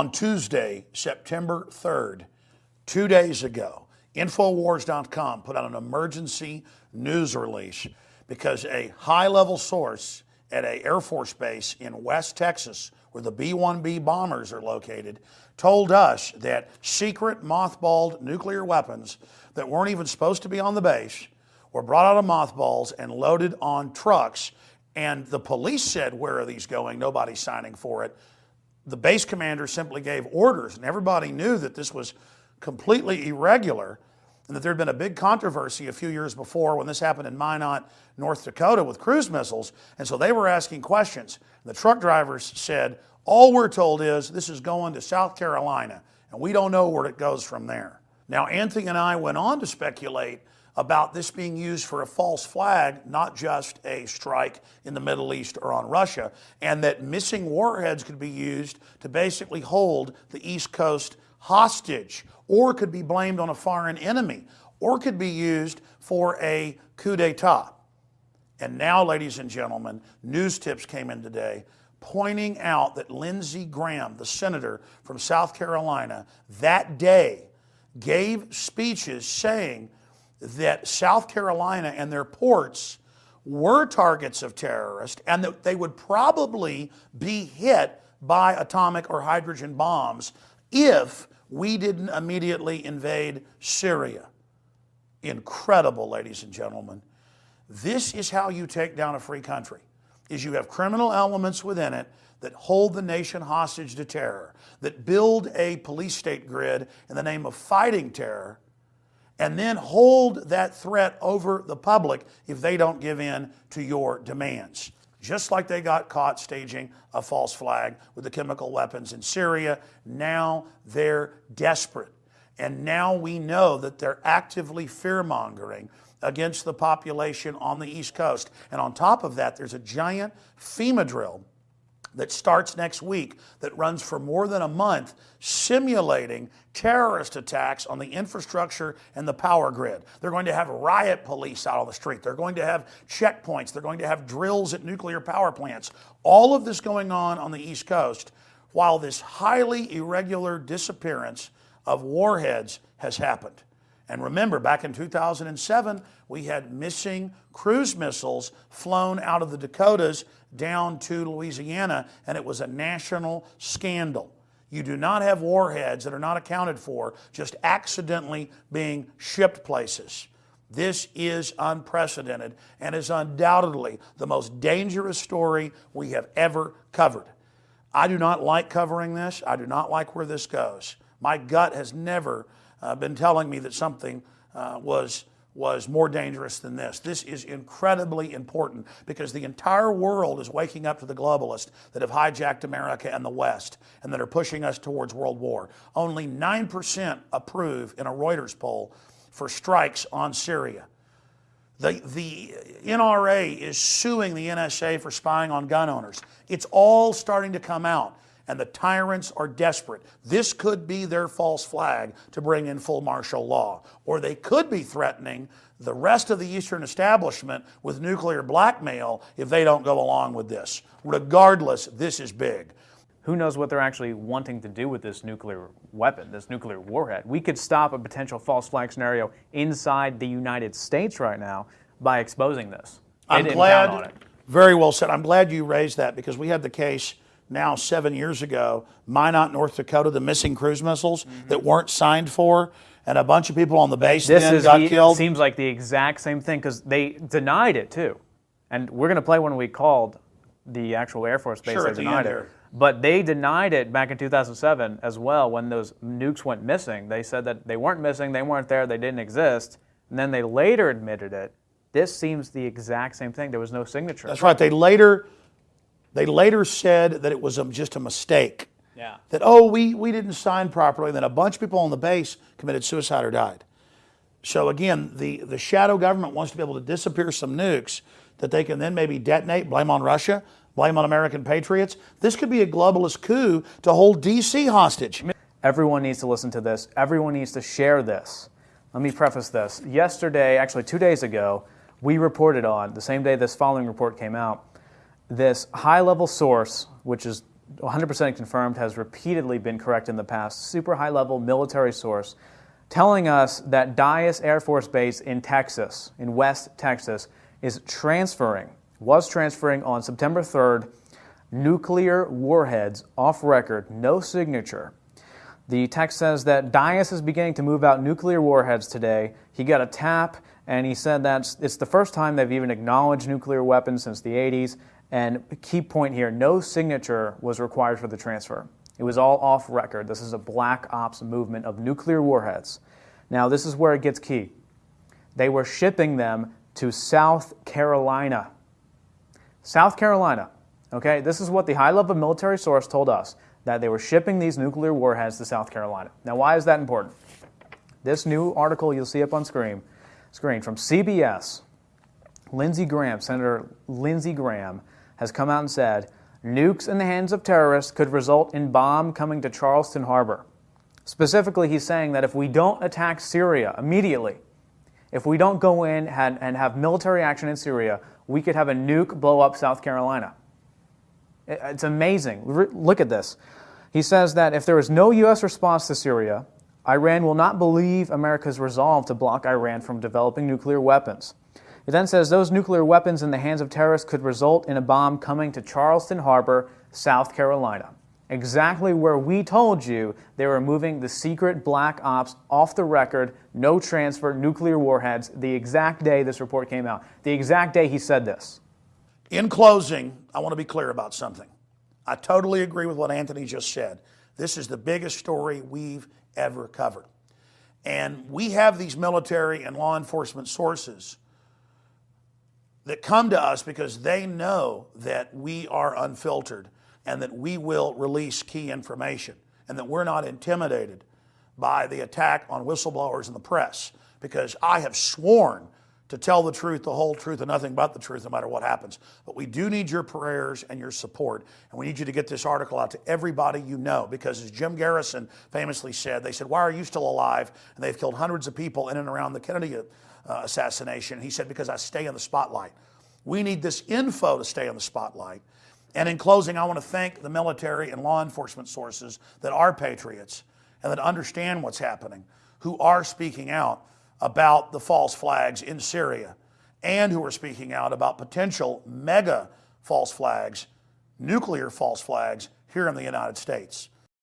On Tuesday, September 3rd, two days ago, Infowars.com put out an emergency news release because a high level source at a Air Force base in West Texas, where the B 1B bombers are located, told us that secret mothballed nuclear weapons that weren't even supposed to be on the base were brought out of mothballs and loaded on trucks. And the police said, Where are these going? Nobody's signing for it. The base commander simply gave orders, and everybody knew that this was completely irregular and that there had been a big controversy a few years before when this happened in Minot, North Dakota with cruise missiles. And so they were asking questions. The truck drivers said, All we're told is this is going to South Carolina, and we don't know where it goes from there. Now, Anthony and I went on to speculate about this being used for a false flag, not just a strike in the Middle East or on Russia, and that missing warheads could be used to basically hold the East Coast hostage or could be blamed on a foreign enemy, or could be used for a coup d'etat. And now, ladies and gentlemen, news tips came in today pointing out that Lindsey Graham, the senator from South Carolina, that day gave speeches saying that South Carolina and their ports were targets of terrorists and that they would probably be hit by atomic or hydrogen bombs if we didn't immediately invade Syria. Incredible, ladies and gentlemen. This is how you take down a free country. Is you have criminal elements within it that hold the nation hostage to terror, that build a police state grid in the name of fighting terror, and then hold that threat over the public if they don't give in to your demands just like they got caught staging a false flag with the chemical weapons in Syria. Now they're desperate. And now we know that they're actively fear mongering against the population on the East Coast. And on top of that, there's a giant FEMA drill that starts next week that runs for more than a month simulating terrorist attacks on the infrastructure and the power grid. They're going to have riot police out on the street. They're going to have checkpoints. They're going to have drills at nuclear power plants. All of this going on on the East Coast while this highly irregular disappearance of warheads has happened. And remember, back in 2007, we had missing cruise missiles flown out of the Dakotas down to Louisiana, and it was a national scandal. You do not have warheads that are not accounted for just accidentally being shipped places. This is unprecedented and is undoubtedly the most dangerous story we have ever covered. I do not like covering this. I do not like where this goes. My gut has never uh, been telling me that something uh, was was more dangerous than this. This is incredibly important because the entire world is waking up to the globalists that have hijacked America and the West and that are pushing us towards world war. Only 9% approve in a Reuters poll for strikes on Syria. The, the NRA is suing the NSA for spying on gun owners. It's all starting to come out and the tyrants are desperate. This could be their false flag to bring in full martial law. Or they could be threatening the rest of the Eastern establishment with nuclear blackmail if they don't go along with this. Regardless, this is big. Who knows what they're actually wanting to do with this nuclear weapon, this nuclear warhead? We could stop a potential false flag scenario inside the United States right now by exposing this. I'm glad. Very well said. I'm glad you raised that because we had the case now seven years ago, Minot, North Dakota, the missing cruise missiles mm-hmm. that weren't signed for, and a bunch of people on the base this then got the, killed. Seems like the exact same thing because they denied it too, and we're going to play when we called the actual Air Force base. Sure, they denied it. But they denied it back in 2007 as well when those nukes went missing. They said that they weren't missing, they weren't there, they didn't exist. And then they later admitted it. This seems the exact same thing. There was no signature. That's right. They later they later said that it was just a mistake. Yeah. That, oh, we, we didn't sign properly. And then a bunch of people on the base committed suicide or died. So again, the, the shadow government wants to be able to disappear some nukes that they can then maybe detonate, blame on Russia, blame on American patriots. This could be a globalist coup to hold DC hostage. Everyone needs to listen to this. Everyone needs to share this. Let me preface this. Yesterday, actually two days ago, we reported on, the same day this following report came out, this high level source, which is 100% confirmed, has repeatedly been correct in the past. Super high level military source telling us that Dyess Air Force Base in Texas, in West Texas, is transferring, was transferring on September 3rd, nuclear warheads off record, no signature. The text says that Dyess is beginning to move out nuclear warheads today. He got a tap, and he said that it's the first time they've even acknowledged nuclear weapons since the 80s. And key point here no signature was required for the transfer. It was all off record. This is a black ops movement of nuclear warheads. Now, this is where it gets key. They were shipping them to South Carolina. South Carolina. Okay, this is what the high level military source told us that they were shipping these nuclear warheads to South Carolina. Now, why is that important? This new article you'll see up on screen, screen from CBS, Lindsey Graham, Senator Lindsey Graham, has come out and said nukes in the hands of terrorists could result in bomb coming to Charleston Harbor. Specifically, he's saying that if we don't attack Syria immediately, if we don't go in and, and have military action in Syria, we could have a nuke blow up South Carolina. It's amazing. Look at this. He says that if there is no U.S. response to Syria, Iran will not believe America's resolve to block Iran from developing nuclear weapons. He then says those nuclear weapons in the hands of terrorists could result in a bomb coming to Charleston Harbor, South Carolina. Exactly where we told you they were moving the secret black ops off the record, no transfer, nuclear warheads, the exact day this report came out, the exact day he said this. In closing, I want to be clear about something. I totally agree with what Anthony just said. This is the biggest story we've ever covered. And we have these military and law enforcement sources that come to us because they know that we are unfiltered and that we will release key information and that we're not intimidated by the attack on whistleblowers in the press. Because I have sworn to tell the truth, the whole truth, and nothing but the truth, no matter what happens. But we do need your prayers and your support, and we need you to get this article out to everybody you know, because as Jim Garrison famously said, they said, Why are you still alive? And they've killed hundreds of people in and around the Kennedy uh, assassination. He said, Because I stay in the spotlight. We need this info to stay in the spotlight. And in closing, I want to thank the military and law enforcement sources that are patriots and that understand what's happening, who are speaking out about the false flags in Syria and who are speaking out about potential mega false flags, nuclear false flags here in the United States.